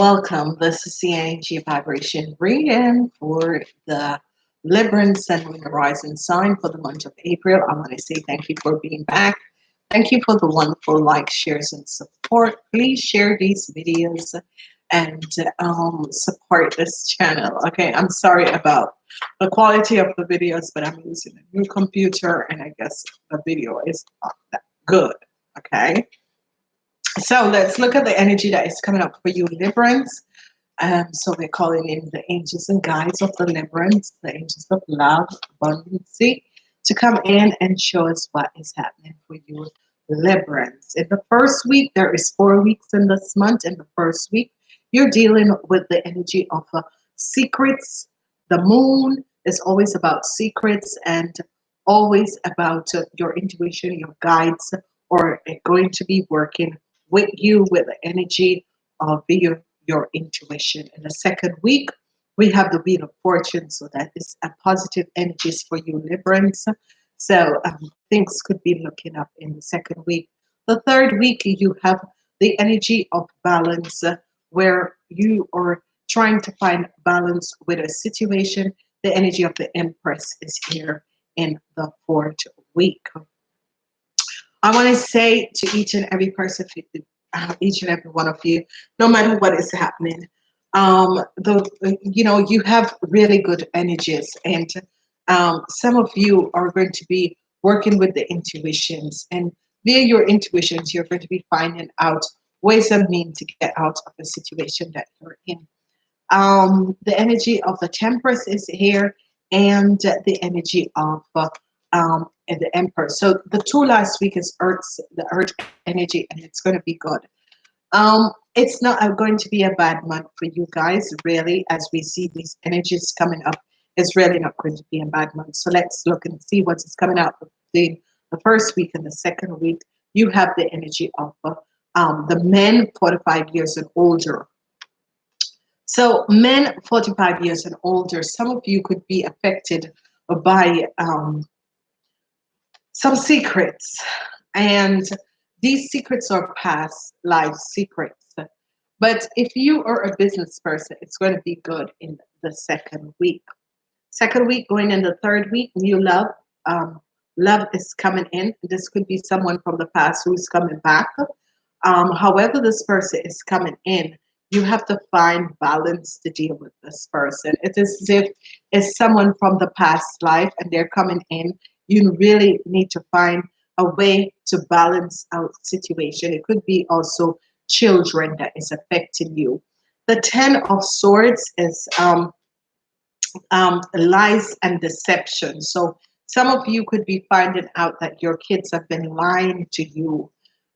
Welcome. This is the energy vibration reading for the Libran Sun Moon Horizon sign for the month of April. I want to say thank you for being back. Thank you for the wonderful likes, shares, and support. Please share these videos and um, support this channel. Okay, I'm sorry about the quality of the videos, but I'm using a new computer and I guess the video is not that good. Okay. So let's look at the energy that is coming up for you, Librans. Um, so we're calling in the angels and guides of the Librans, the angels of love, abundance, to come in and show us what is happening for you, Librans. In the first week, there is four weeks in this month. In the first week, you're dealing with the energy of uh, secrets. The moon is always about secrets and always about uh, your intuition, your guides, or going to be working with you with the energy of your, your intuition. In the second week, we have the Wheel of Fortune, so that is a positive energies for you, Librans. So um, things could be looking up in the second week. The third week, you have the energy of balance, uh, where you are trying to find balance with a situation. The energy of the Empress is here in the fourth week. I want to say to each and every person, uh, each and every one of you, no matter what is happening, um, the you know you have really good energies, and um, some of you are going to be working with the intuitions, and via your intuitions, you're going to be finding out ways and means to get out of the situation that you're in. Um, the energy of the Temperance is here, and the energy of uh, um, and the Emperor. So the two last week is Earth's the Earth energy, and it's going to be good. Um, it's not going to be a bad month for you guys, really, as we see these energies coming up. It's really not going to be a bad month. So let's look and see what is coming out the the first week and the second week. You have the energy of uh, um, the men 45 years and older. So men 45 years and older, some of you could be affected by um, some secrets. And these secrets are past life secrets. But if you are a business person it's going to be good in the second week. Second week going in the third week new love um, love is coming in. This could be someone from the past who's coming back. Um, however this person is coming in you have to find balance to deal with this person. It is as if it's someone from the past life and they're coming in you really need to find a way to balance out situation. It could be also children that is affecting you. The Ten of Swords is um, um, lies and deception. So some of you could be finding out that your kids have been lying to you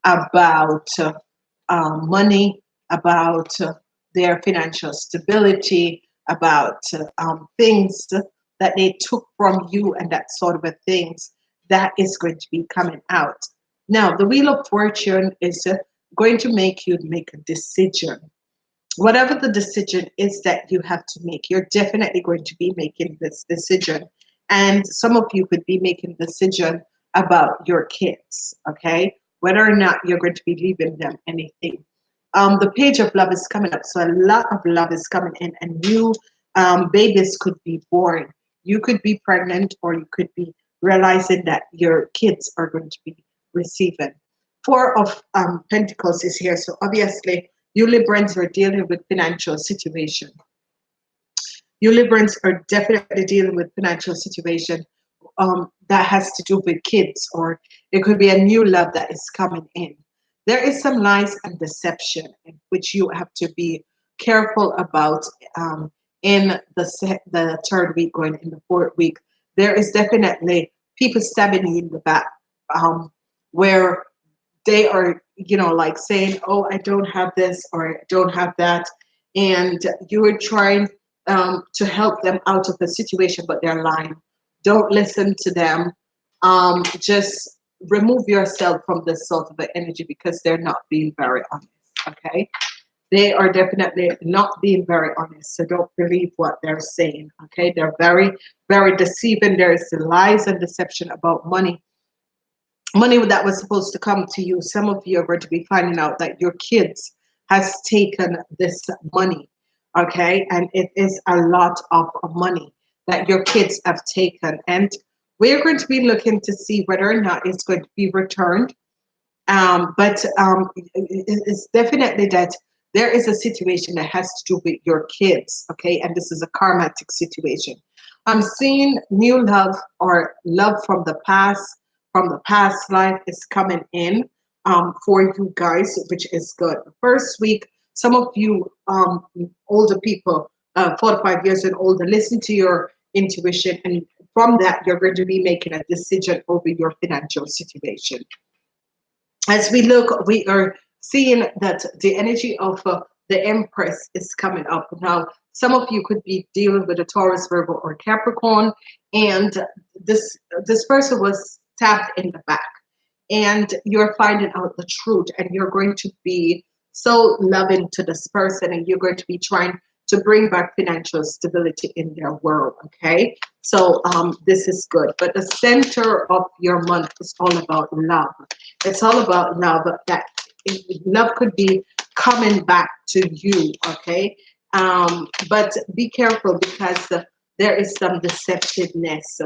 about uh, uh, money, about uh, their financial stability, about um, things that they took from you and that sort of a things that is going to be coming out. Now, the Wheel of Fortune is uh, going to make you make a decision. Whatever the decision is that you have to make, you're definitely going to be making this decision. And some of you could be making decision about your kids, okay? Whether or not you're going to be leaving them anything. Um, the page of love is coming up. So a lot of love is coming in and new um, babies could be born you could be pregnant or you could be realizing that your kids are going to be receiving. Four of um, Pentacles is here. So obviously, you Librans are dealing with financial situation. You Librans are definitely dealing with financial situation um, that has to do with kids or it could be a new love that is coming in. There is some lies and deception which you have to be careful about um, in the the third week going in the fourth week, there is definitely people stabbing you in the back, um, where they are, you know, like saying, "Oh, I don't have this" or "I don't have that," and you are trying um, to help them out of the situation, but they're lying. Don't listen to them. Um, just remove yourself from this sort of energy because they're not being very honest. Okay they are definitely not being very honest. So don't believe what they're saying. Okay, they're very, very deceiving. There is lies and deception about money. Money that was supposed to come to you. Some of you are going to be finding out that your kids has taken this money, okay? And it is a lot of money that your kids have taken. And we're going to be looking to see whether or not it's going to be returned. Um, but um, it's definitely that there is a situation that has to do with your kids, okay? And this is a karmatic situation. I'm seeing new love or love from the past, from the past life is coming in um, for you guys, which is good. First week, some of you um, older people, uh, 45 years and older, listen to your intuition. And from that, you're going to be making a decision over your financial situation. As we look, we are seeing that the energy of uh, the Empress is coming up. Now, some of you could be dealing with a Taurus, Virgo, or Capricorn, and this this person was stabbed in the back, and you're finding out the truth, and you're going to be so loving to this person, and you're going to be trying to bring back financial stability in their world. Okay, so um, this is good. But the center of your month is all about love. It's all about love. That love could be coming back to you. Okay, um, but be careful because uh, there is some deceptiveness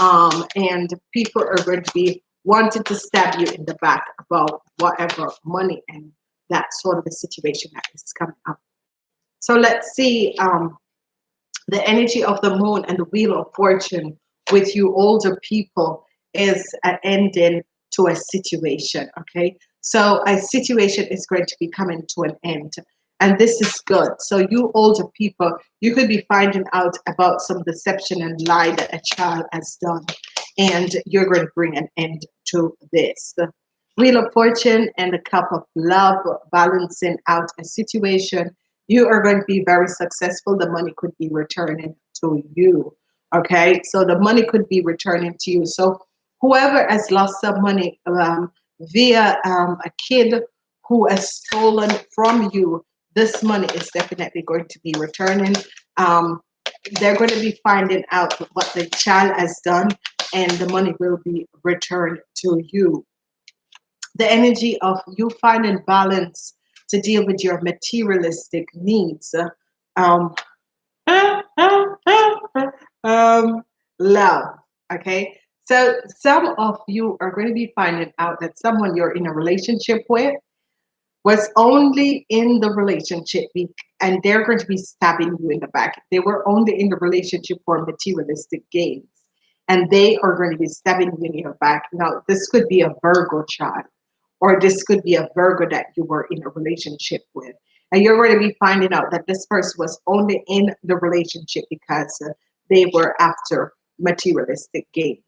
um, and people are going to be wanting to stab you in the back about whatever money and that sort of a situation that is coming up. So let's see um, the energy of the moon and the wheel of fortune with you older people is an ending to a situation, okay? So a situation is going to be coming to an end and this is good. So you older people, you could be finding out about some deception and lie that a child has done, and you're going to bring an end to this. Wheel of Fortune and the Cup of Love balancing out a situation. You are going to be very successful. The money could be returning to you. Okay, so the money could be returning to you. So whoever has lost some money um, via um, a kid who has stolen from you this money is definitely going to be returning. Um, they're going to be finding out what the child has done and the money will be returned to you. The energy of you finding balance to deal with your materialistic needs. Um, um, love, okay? So some of you are going to be finding out that someone you're in a relationship with was only in the relationship and they're going to be stabbing you in the back. They were only in the relationship for materialistic gains and they are going to be stabbing you in your back. Now, this could be a Virgo child or this could be a Virgo that you were in a relationship with. And you're going to be finding out that this person was only in the relationship because uh, they were after materialistic gains.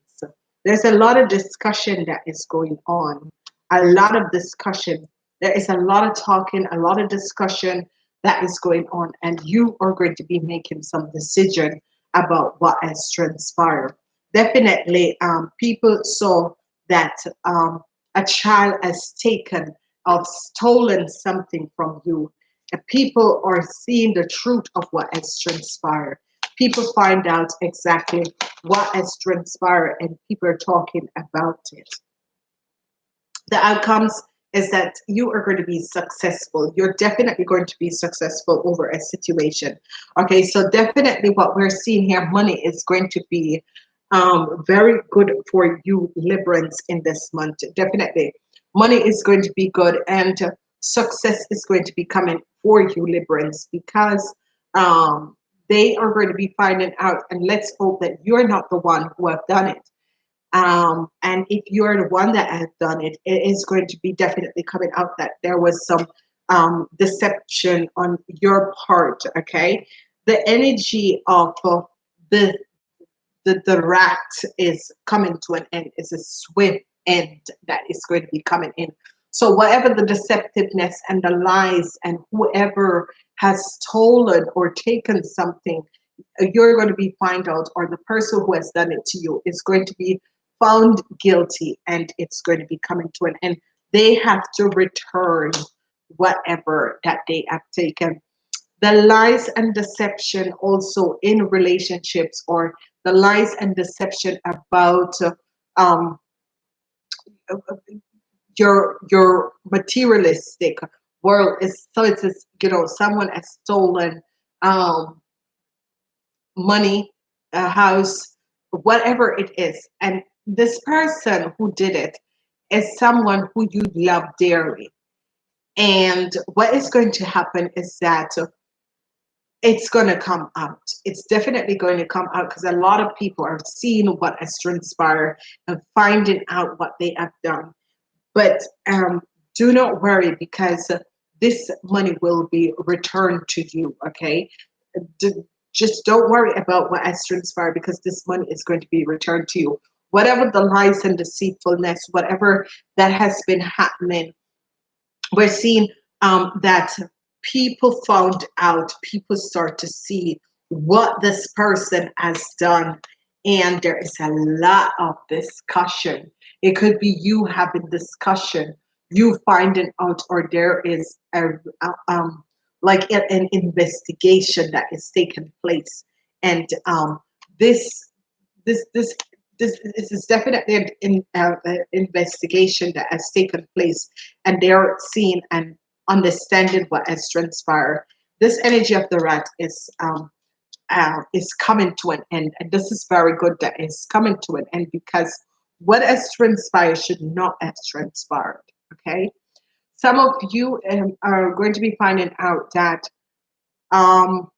There's a lot of discussion that is going on, a lot of discussion there is a lot of talking, a lot of discussion that is going on, and you are going to be making some decision about what has transpired. Definitely, um, people saw that um, a child has taken or stolen something from you. People are seeing the truth of what has transpired. People find out exactly what has transpired, and people are talking about it. The outcomes is that you are going to be successful. You're definitely going to be successful over a situation. Okay, so definitely what we're seeing here, money is going to be um, very good for you Librans in this month. Definitely. Money is going to be good and success is going to be coming for you Librans because um, they are going to be finding out and let's hope that you're not the one who have done it um, and if you're the one that has done it, it is going to be definitely coming out that there was some um, deception on your part. Okay, the energy of uh, the, the the rat is coming to an end. It's a swift end that is going to be coming in. So whatever the deceptiveness and the lies and whoever has stolen or taken something, uh, you're going to be find out, or the person who has done it to you is going to be found guilty and it's going to be coming to an end. They have to return whatever that they have taken. The lies and deception also in relationships or the lies and deception about um, uh, uh, your your materialistic world is so it's just, you know someone has stolen um money a house whatever it is and this person who did it is someone who you love dearly and what is going to happen is that it's going to come out. It's definitely going to come out because a lot of people are seeing what has transpired and finding out what they have done. But um, do not worry because this money will be returned to you. Okay, just don't worry about what has transpired because this money is going to be returned to you. Whatever the lies and deceitfulness, whatever that has been happening, we're seeing um, that people found out, people start to see what this person has done. And there is a lot of discussion. It could be you having discussion, you finding out, or there is a, um, like an investigation that is taking place. And um, this, this, this, this, this is definitely an in, uh, investigation that has taken place, and they're seeing and understanding what has transpired. This energy of the rat is um, uh, is coming to an end, and this is very good that it's coming to an end because what has transpired should not have transpired. Okay, some of you um, are going to be finding out that um,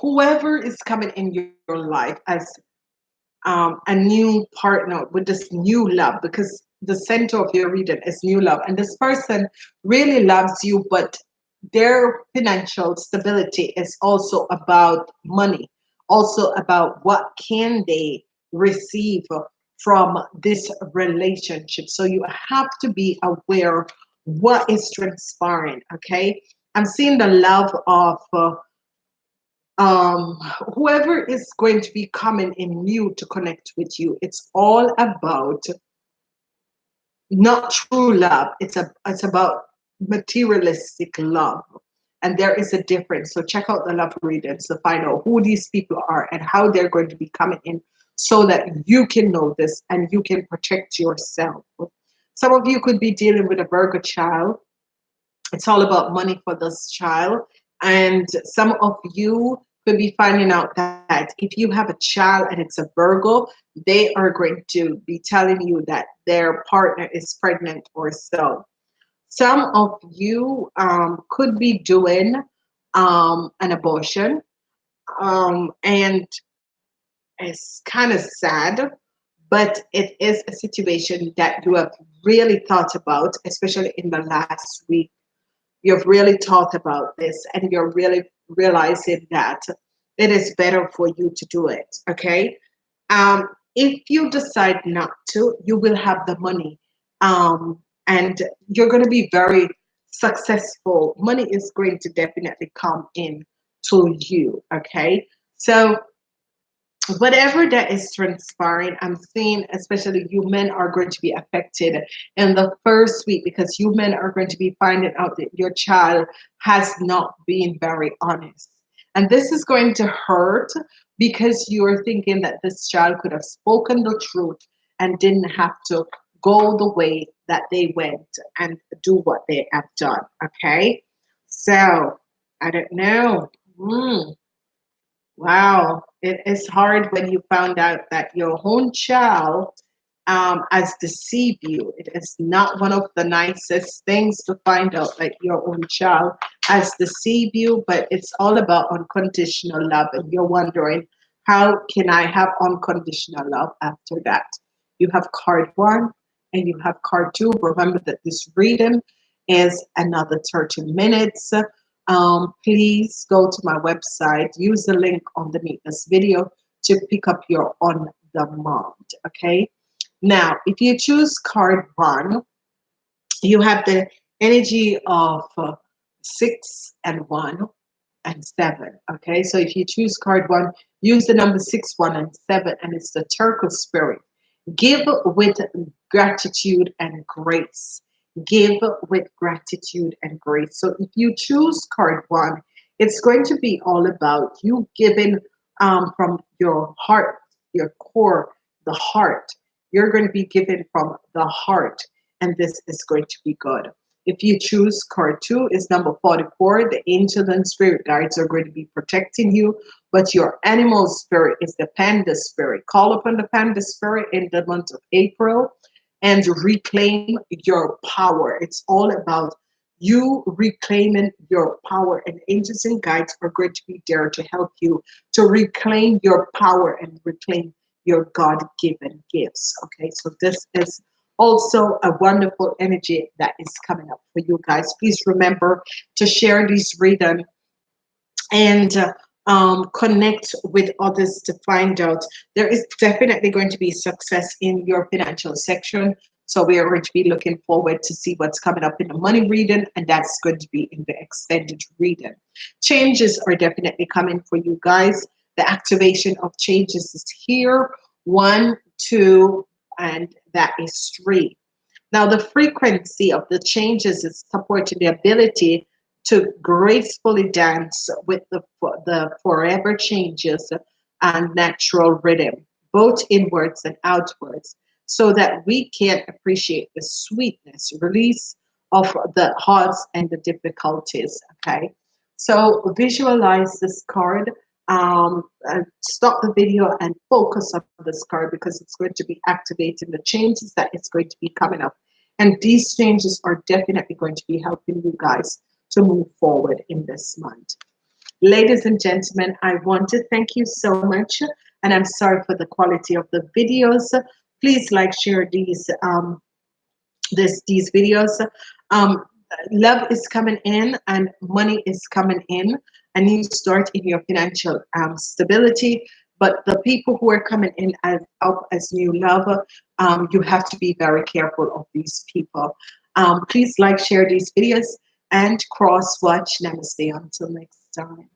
whoever is coming in your life as um, a new partner with this new love because the center of your reading is new love and this person really loves you but their financial stability is also about money also about what can they receive from this relationship. So you have to be aware what is transpiring okay? I'm seeing the love of uh, um whoever is going to be coming in new to connect with you it's all about not true love. It's a it's about materialistic love. And there is a difference. So check out the love readings to find out who these people are and how they're going to be coming in so that you can know this and you can protect yourself. Some of you could be dealing with a virgo child. It's all about money for this child. And some of you could be finding out that if you have a child and it's a Virgo, they are going to be telling you that their partner is pregnant or so. Some of you um, could be doing um, an abortion, um, and it's kind of sad, but it is a situation that you have really thought about, especially in the last week. You've really thought about this, and you're really realizing that it is better for you to do it. Okay. Um, if you decide not to, you will have the money um, and you're going to be very successful. Money is going to definitely come in to you. Okay. So, whatever that is transpiring, I'm seeing, especially you men are going to be affected in the first week because you men are going to be finding out that your child has not been very honest and this is going to hurt because you're thinking that this child could have spoken the truth and didn't have to go the way that they went and do what they have done. Okay. So I don't know. Mm. Wow. It is hard when you found out that your own child um, has deceived you. It is not one of the nicest things to find out that your own child has deceived you, but it's all about unconditional love. And you're wondering, how can I have unconditional love after that? You have card one and you have card two. Remember that this reading is another 30 minutes. Um, please go to my website, use the link underneath this video to pick up your on demand. Okay. Now, if you choose card one, you have the energy of uh, six and one and seven. Okay, so if you choose card one, use the number six, one, and seven, and it's the turtle spirit. Give with gratitude and grace. Give with gratitude and grace. So if you choose card one, it's going to be all about you giving um, from your heart, your core, the heart. You're going to be given from the heart, and this is going to be good. If you choose card two, is number 44. The angel and spirit guides are going to be protecting you, but your animal spirit is the panda spirit. Call upon the panda spirit in the month of April and reclaim your power. It's all about you reclaiming your power and angels and guides are going to be there to help you to reclaim your power and reclaim your god-given gifts okay so this is also a wonderful energy that is coming up for you guys please remember to share this reading and uh, um, connect with others to find out there is definitely going to be success in your financial section so we are going to be looking forward to see what's coming up in the money reading, and that's going to be in the extended reading. Changes are definitely coming for you guys. The activation of changes is here. One, two, and that is three. Now, the frequency of the changes is supporting the ability to gracefully dance with the, the forever changes and natural rhythm, both inwards and outwards so that we can appreciate the sweetness, release of the hearts and the difficulties. Okay, so visualize this card. Um, stop the video and focus on this card because it's going to be activating the changes that it's going to be coming up. And these changes are definitely going to be helping you guys to move forward in this month. Ladies and gentlemen, I want to thank you so much. And I'm sorry for the quality of the videos please like share these um this these videos um love is coming in and money is coming in a new start in your financial um, stability but the people who are coming in as up as new love um, you have to be very careful of these people um, please like share these videos and cross watch. Namaste. Until next time